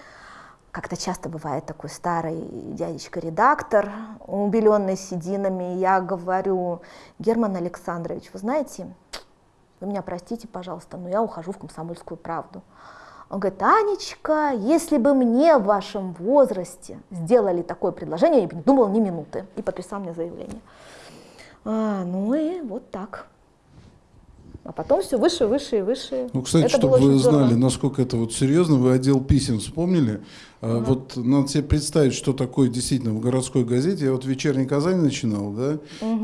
Speaker 2: как-то часто бывает такой старый дядечка-редактор, убеленный сединами, я говорю, Герман Александрович, вы знаете, вы меня простите, пожалуйста, но я ухожу в комсомольскую правду. Он говорит, Анечка, если бы мне в вашем возрасте сделали такое предложение, я бы не думала ни минуты. И подписал мне заявление. А, ну и вот так. А потом все выше, выше и выше.
Speaker 1: Ну, кстати,
Speaker 2: Это
Speaker 1: чтобы вы
Speaker 2: здорово.
Speaker 1: знали, насколько это вот серьезно, вы отдел писем вспомнили. А, Вот надо себе представить, что такое действительно в городской газете. Я вот в «Вечерней Казани» начинал, да,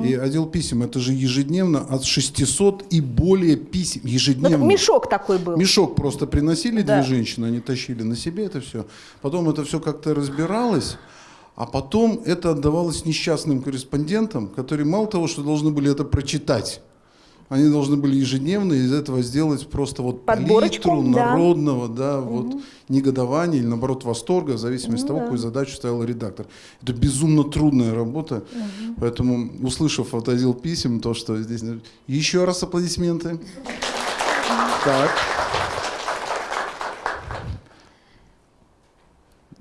Speaker 1: и отдел писем, это же ежедневно от 600 и более писем,
Speaker 2: Ну,
Speaker 1: ежедневно.
Speaker 2: так мешок такой был.
Speaker 1: Мешок просто приносили
Speaker 2: Да.
Speaker 1: две женщины, они тащили на себе это все. Потом это все как-то разбиралось, а потом это отдавалось несчастным корреспондентам, которые мало того, что должны были это прочитать, Они должны были ежедневно из этого сделать просто вот
Speaker 2: Подборочку,
Speaker 1: палитру
Speaker 2: да.
Speaker 1: народного, да, вот негодования или наоборот восторга, в зависимости от
Speaker 2: Ну
Speaker 1: того,
Speaker 2: да.
Speaker 1: какую задачу ставил редактор. Это безумно трудная работа, поэтому услышав от отдел писем то, что здесь еще раз аплодисменты. Так,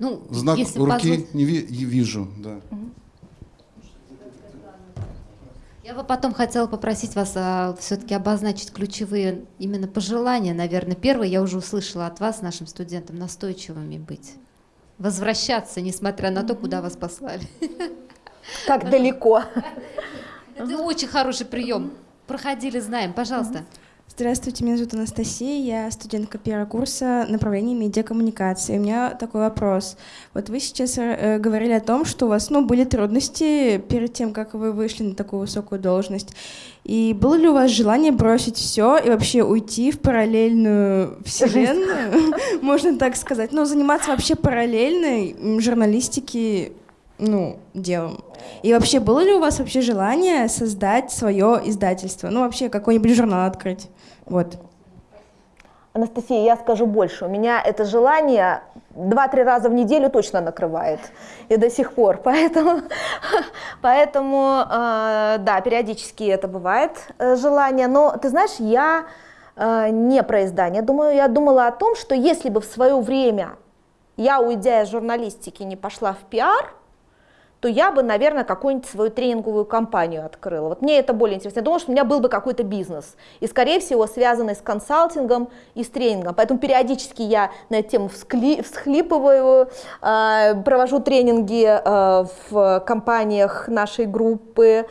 Speaker 4: Ну,
Speaker 1: знак
Speaker 4: если
Speaker 1: руки
Speaker 4: позволите-
Speaker 1: не ви- вижу, да.
Speaker 4: Я бы потом хотела попросить вас все-таки обозначить ключевые именно пожелания, наверное. Первое, я уже услышала от вас, нашим студентам, настойчивыми быть. Возвращаться, несмотря на то, куда вас послали.
Speaker 2: Как далеко.
Speaker 4: Это очень хороший прием. Проходили, знаем. Пожалуйста.
Speaker 7: Здравствуйте, меня зовут Анастасия, я студентка первого курса направления медиакоммуникации. У меня такой вопрос. Вот вы сейчас э, говорили о том, что у вас ну, были трудности перед тем, как вы вышли на такую высокую должность. И было ли у вас желание бросить все и вообще уйти в параллельную вселенную, можно так сказать, ну, заниматься вообще параллельной журналистики, ну, делом? И вообще, было ли у вас вообще желание создать свое издательство? Ну, вообще, какой-нибудь журнал открыть? Вот.
Speaker 2: Анастасия, я скажу больше. У меня это желание два-три раза в неделю точно накрывает. И до сих пор. Поэтому, поэтому э, да, периодически это бывает э, желание. Но ты знаешь, я э, не про издание думаю. Я думала о том, что если бы в свое время я, уйдя из журналистики, не пошла в пиар, то я бы, наверное, какую-нибудь свою тренинговую компанию открыла. Вот мне это более интересно. Я думаю, что у меня был бы какой-то бизнес, и, скорее всего, связанный с консалтингом и с тренингом. Поэтому периодически я на эту тему всхлипываю, э, провожу тренинги э, в компаниях нашей группы,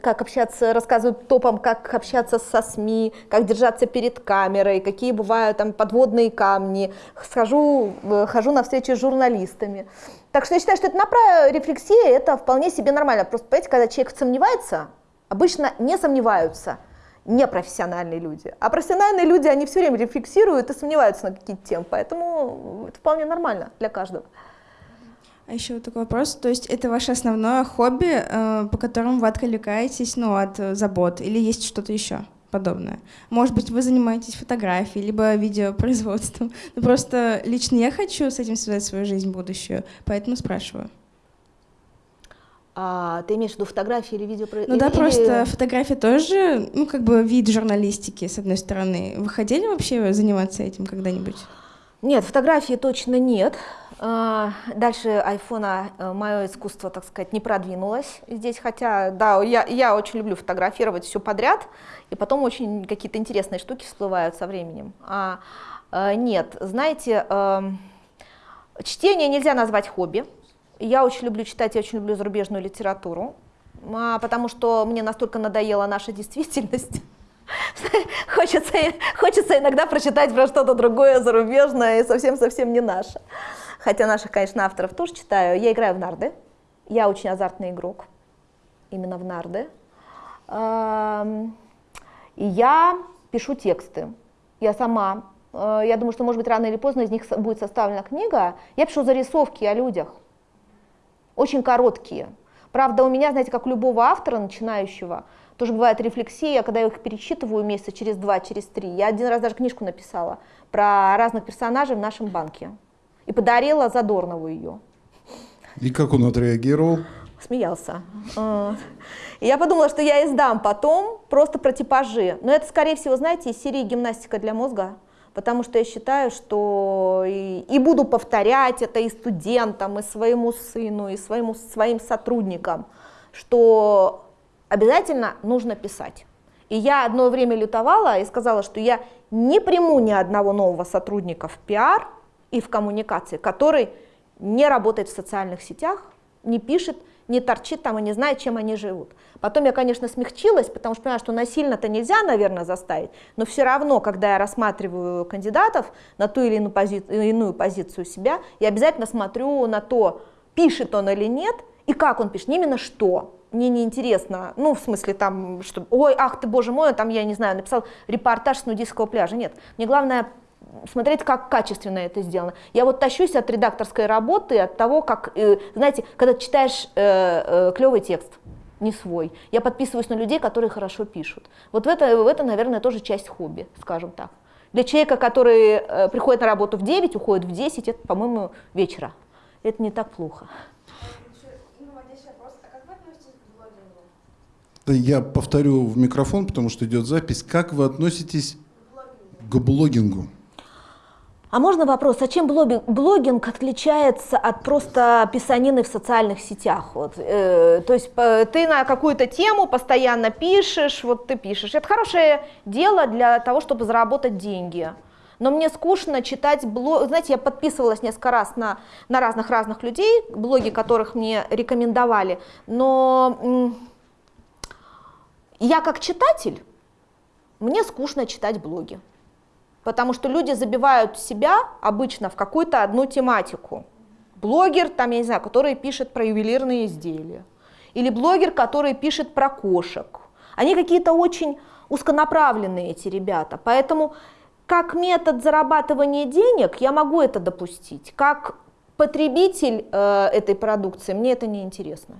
Speaker 2: как общаться, рассказываю топам, как общаться со СМИ, как держаться перед камерой, какие бывают там подводные камни. Схожу, э, хожу на встречи с журналистами. Так что я считаю, что это направо рефлексия, это вполне себе нормально. Просто, понимаете, когда человек сомневается, обычно не сомневаются непрофессиональные люди. А профессиональные люди, они все время рефлексируют и сомневаются на какие-то темы. Поэтому это вполне нормально для каждого.
Speaker 7: А еще вот такой вопрос. То есть это ваше основное хобби, э, по которому вы отвлекаетесь, ну, от э, забот? Или есть что-то еще подобное? Может быть, вы занимаетесь фотографией, либо видеопроизводством? Ну, просто лично я хочу с этим связать свою жизнь будущую, поэтому спрашиваю.
Speaker 2: А, ты имеешь в виду фотографии или видео?
Speaker 7: Ну да, просто фотография тоже, ну, как бы вид журналистики, с одной стороны. Вы хотели вообще заниматься этим когда-нибудь?
Speaker 2: Нет, фотографии точно нет. А, Дальше айфона мое искусство, так сказать, не продвинулось здесь, хотя, да, я, я очень люблю фотографировать все подряд, и потом очень какие-то интересные штуки всплывают со временем. А, э, нет, знаете, эм, чтение нельзя назвать хобби. Я очень люблю читать, я очень люблю зарубежную литературу, а, потому что мне настолько надоела наша действительность. Хочется, хочется иногда прочитать про что-то другое, зарубежное и совсем-совсем не наше. Хотя наших, конечно, авторов тоже читаю. Я играю в нарды. Я очень азартный игрок. Именно в нарды. И я пишу тексты. Я сама. э, Я думаю, что, может быть, рано или поздно из них будет составлена книга. Я пишу зарисовки о людях. Очень короткие. Правда, у меня, знаете, как у любого автора начинающего, тоже бывает рефлексия, когда я их перечитываю месяца через два, через три. Я один раз даже книжку написала про разных персонажей в нашем банке и подарила Задорнову ее.
Speaker 1: И как он отреагировал?
Speaker 2: Смеялся. А. Я подумала, что я издам потом просто про типажи. Но это, скорее всего, знаете, из серии гимнастика для мозга. Потому что я считаю, что и, и буду повторять это и студентам, и своему сыну, и своему, своим сотрудникам, что обязательно нужно писать. И я одно время лютовала и сказала, что я не приму ни одного нового сотрудника в пиар и в коммуникации, который не работает в социальных сетях, не пишет, не торчит там и не знает, чем они живут. Потом я, конечно, смягчилась, потому что понимаю, что насильно-то нельзя, наверное, заставить, но все равно, когда я рассматриваю кандидатов на ту или иную, пози- иную позицию себя, я обязательно смотрю на то, пишет он или нет, и как он пишет, именно что. Мне не интересно, ну, в смысле там, что, ой, ах ты, боже мой, там, я не знаю, написал репортаж с нудистского пляжа. Нет, мне главное смотреть, как качественно это сделано. Я вот тащусь от редакторской работы, от того, как, э, знаете, когда читаешь э, э, клевый текст, не свой. Я подписываюсь на людей, которые хорошо пишут. Вот в это, в это наверное, тоже часть хобби, скажем так. Для человека, который э, приходит на работу в 9, уходит в 10, это, по-моему, вечера. Это не так плохо.
Speaker 1: Я повторю в микрофон, потому что идет запись. Как вы относитесь к блогингу?
Speaker 2: А можно вопрос, а чем блогинг, отличается от просто писанины в социальных сетях? Вот, э, то есть э, ты на какую-то тему постоянно пишешь, вот ты пишешь. Это хорошее дело для того, чтобы заработать деньги. Но мне скучно читать блог. Знаете, я подписывалась несколько раз на, на разных-разных людей, блоги которых мне рекомендовали. Но я как читатель, мне скучно читать блоги. Потому что люди забивают себя обычно в какую-то одну тематику. Блогер, там, я не знаю, который пишет про ювелирные изделия. Или блогер, который пишет про кошек. Они какие-то очень узконаправленные, эти ребята. Поэтому как метод зарабатывания денег я могу это допустить. Как потребитель э, этой продукции мне это не интересно.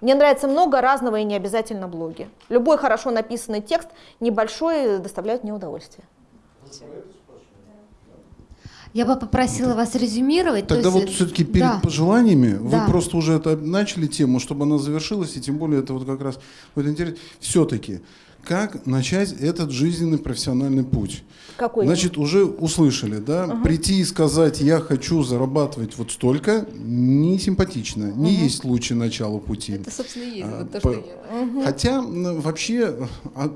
Speaker 2: Мне нравится много разного и не обязательно блоги. Любой хорошо написанный текст, небольшой, доставляет мне удовольствие.
Speaker 4: Я бы попросила вас резюмировать.
Speaker 1: Тогда вот
Speaker 4: есть,
Speaker 1: все-таки перед
Speaker 4: да.
Speaker 1: пожеланиями
Speaker 4: Да.
Speaker 1: вы просто уже это начали тему, чтобы она завершилась, и тем более это вот как раз вот интересно. Все-таки как начать этот жизненный профессиональный путь?
Speaker 2: Какой?
Speaker 1: Значит, уже услышали, да? Прийти и сказать, я хочу зарабатывать вот столько, не симпатично, не есть лучший начало пути.
Speaker 4: Это, собственно, и есть
Speaker 1: А,
Speaker 4: вот то,
Speaker 1: по-
Speaker 4: что я...
Speaker 1: Хотя м, вообще, а,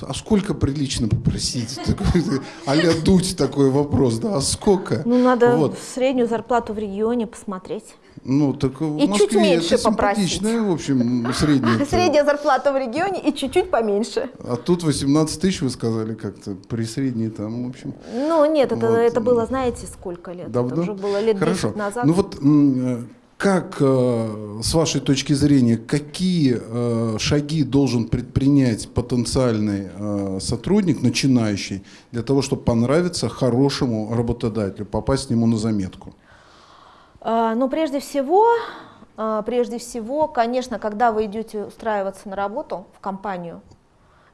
Speaker 1: а сколько прилично попросить? А-ля дуть такой вопрос, да? А сколько?
Speaker 2: Ну, надо
Speaker 1: Вот.
Speaker 2: среднюю зарплату в регионе посмотреть.
Speaker 1: Ну, так в
Speaker 2: И чуть
Speaker 1: Москве
Speaker 2: меньше
Speaker 1: это
Speaker 2: попросить.
Speaker 1: в общем, средняя.
Speaker 2: Средняя зарплата в регионе и чуть-чуть поменьше.
Speaker 1: А тут 18 тысяч, вы сказали, как-то при средней там, в общем.
Speaker 2: Ну, нет, это,
Speaker 1: Вот.
Speaker 2: это было, знаете, сколько лет?
Speaker 1: Давно?
Speaker 2: Это уже было лет
Speaker 1: Хорошо.
Speaker 2: 10 назад.
Speaker 1: Ну вот э, как, э, с вашей точки зрения, какие э, шаги должен предпринять потенциальный э, сотрудник, начинающий, для того, чтобы понравиться хорошему работодателю, попасть к нему на заметку?
Speaker 2: А, Ну, прежде всего, а, прежде всего, конечно, когда вы идете устраиваться на работу в компанию,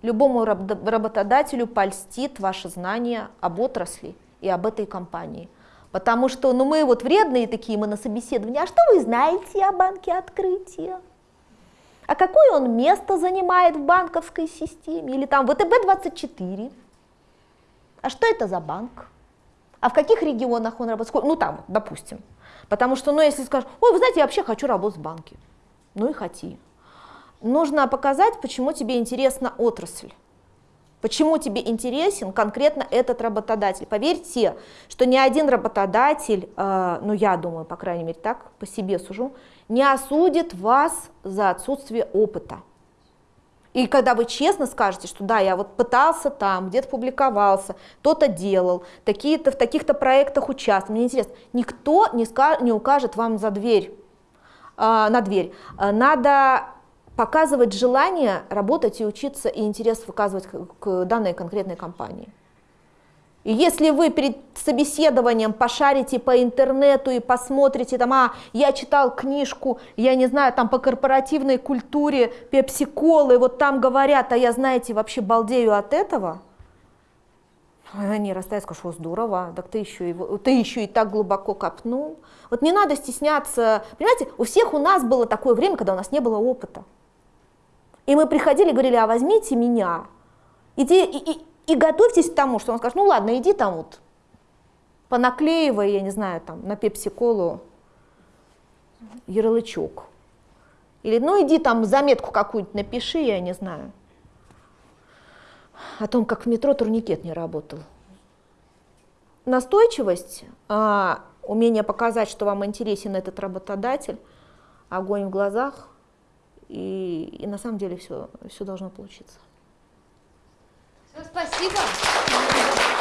Speaker 2: любому раб- работодателю польстит ваше знание об отрасли и об этой компании. Потому что, ну, мы вот вредные такие, мы на собеседовании, а что вы знаете о банке открытия? А какое он место занимает в банковской системе? Или там ВТБ-24? А что это за банк? А в каких регионах он работает? Ну там, допустим. Потому что, ну если скажешь, ой, вы знаете, я вообще хочу работать в банке. Ну и хоти. Нужно показать, почему тебе интересна отрасль. Почему тебе интересен конкретно этот работодатель? Поверьте, что ни один работодатель, э, ну я думаю, по крайней мере так, по себе сужу, не осудит вас за отсутствие опыта. И когда вы честно скажете, что да, я вот пытался там, где-то публиковался, то-то делал, такие-то, в таких-то проектах участвовал, мне интересно, никто не, ска- не укажет вам за дверь, а, на дверь. А, Надо показывать желание работать и учиться, и интерес выказывать к, к данной конкретной компании. И если вы перед собеседованием пошарите по интернету и посмотрите, там, а, я читал книжку, я не знаю, там по корпоративной культуре, пепси-колы, вот там говорят, а я, знаете, вообще балдею от этого, они растают, скажут, что здорово, так ты еще, и, ты еще и так глубоко копнул. Вот не надо стесняться. Понимаете, у всех у нас было такое время, когда у нас не было опыта. И мы приходили говорили, а возьмите меня. Иди, и, и- и готовьтесь к тому, что он скажет, ну ладно, иди там вот, понаклеивай, я не знаю, там на пепси-колу ярлычок. Или, ну иди там заметку какую-нибудь напиши, я не знаю, о том, как в метро турникет не работал. Настойчивость, а, умение показать, что вам интересен этот работодатель, огонь в глазах, и, и на самом деле все, все должно получиться.
Speaker 4: Всё, спасибо.